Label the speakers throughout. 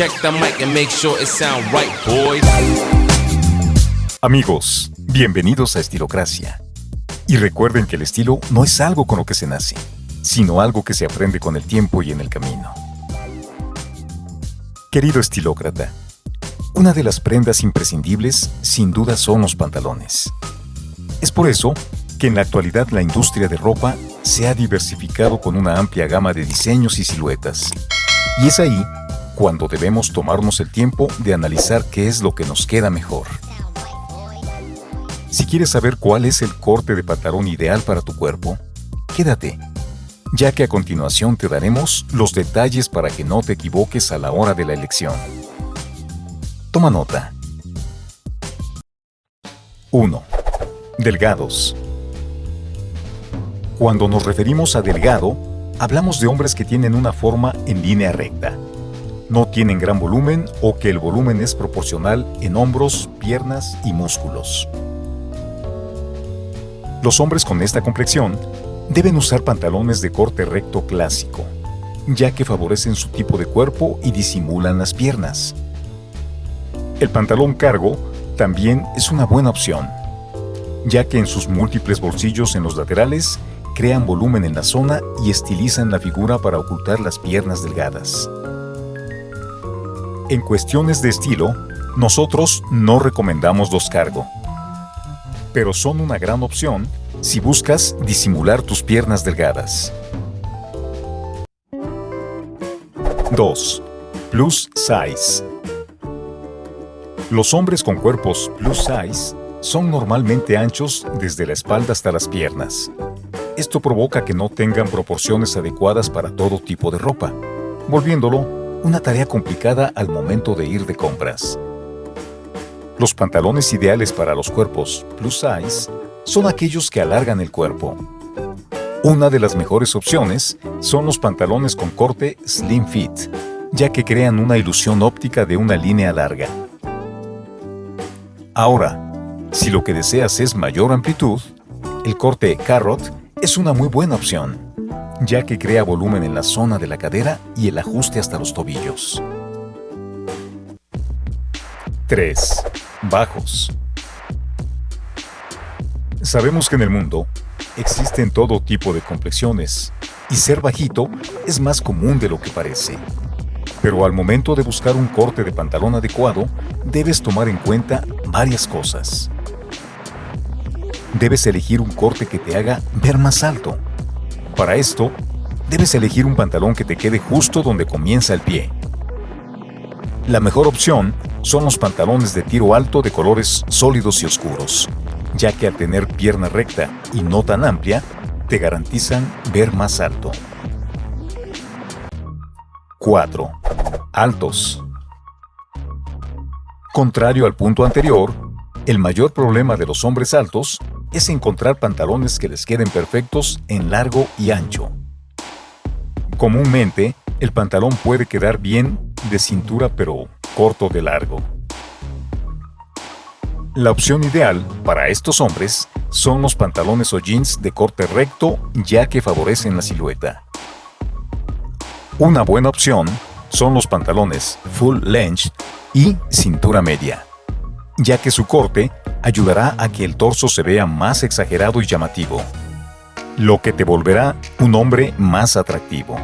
Speaker 1: Check the mic and make sure it sound right, boys.
Speaker 2: Amigos, bienvenidos a Estilocracia. Y recuerden que el estilo no es algo con lo que se nace, sino algo que se aprende con el tiempo y en el camino. Querido estilócrata, una de las prendas imprescindibles sin duda son los pantalones. Es por eso que en la actualidad la industria de ropa se ha diversificado con una amplia gama de diseños y siluetas. Y es ahí cuando debemos tomarnos el tiempo de analizar qué es lo que nos queda mejor. Si quieres saber cuál es el corte de pantalón ideal para tu cuerpo, quédate, ya que a continuación te daremos los detalles para que no te equivoques a la hora de la elección. Toma nota. 1. Delgados. Cuando nos referimos a delgado, hablamos de hombres que tienen una forma en línea recta. No tienen gran volumen o que el volumen es proporcional en hombros, piernas y músculos. Los hombres con esta complexión deben usar pantalones de corte recto clásico, ya que favorecen su tipo de cuerpo y disimulan las piernas. El pantalón cargo también es una buena opción, ya que en sus múltiples bolsillos en los laterales crean volumen en la zona y estilizan la figura para ocultar las piernas delgadas. En cuestiones de estilo, nosotros no recomendamos los cargo, pero son una gran opción si buscas disimular tus piernas delgadas. 2. Plus Size Los hombres con cuerpos plus size son normalmente anchos desde la espalda hasta las piernas. Esto provoca que no tengan proporciones adecuadas para todo tipo de ropa, volviéndolo una tarea complicada al momento de ir de compras. Los pantalones ideales para los cuerpos plus size son aquellos que alargan el cuerpo. Una de las mejores opciones son los pantalones con corte slim fit, ya que crean una ilusión óptica de una línea larga. Ahora, si lo que deseas es mayor amplitud, el corte carrot es una muy buena opción, ya que crea volumen en la zona de la cadera y el ajuste hasta los tobillos. 3. Bajos. Sabemos que en el mundo existen todo tipo de complexiones y ser bajito es más común de lo que parece. Pero al momento de buscar un corte de pantalón adecuado, debes tomar en cuenta varias cosas. Debes elegir un corte que te haga ver más alto. Para esto, debes elegir un pantalón que te quede justo donde comienza el pie. La mejor opción son los pantalones de tiro alto de colores sólidos y oscuros, ya que al tener pierna recta y no tan amplia, te garantizan ver más alto. 4. Altos. Contrario al punto anterior, el mayor problema de los hombres altos es encontrar pantalones que les queden perfectos en largo y ancho. Comúnmente, el pantalón puede quedar bien de cintura pero corto de largo. La opción ideal para estos hombres son los pantalones o jeans de corte recto ya que favorecen la silueta. Una buena opción son los pantalones full length y cintura media, ya que su corte ayudará a que el torso se vea más exagerado y llamativo, lo que te volverá un hombre más atractivo.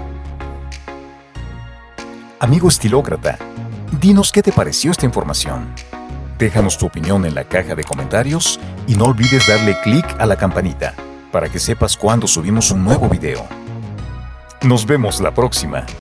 Speaker 2: Amigo estilócrata, dinos qué te pareció esta información. Déjanos tu opinión en la caja de comentarios y no olvides darle clic a la campanita para que sepas cuando subimos un nuevo video. Nos vemos la próxima.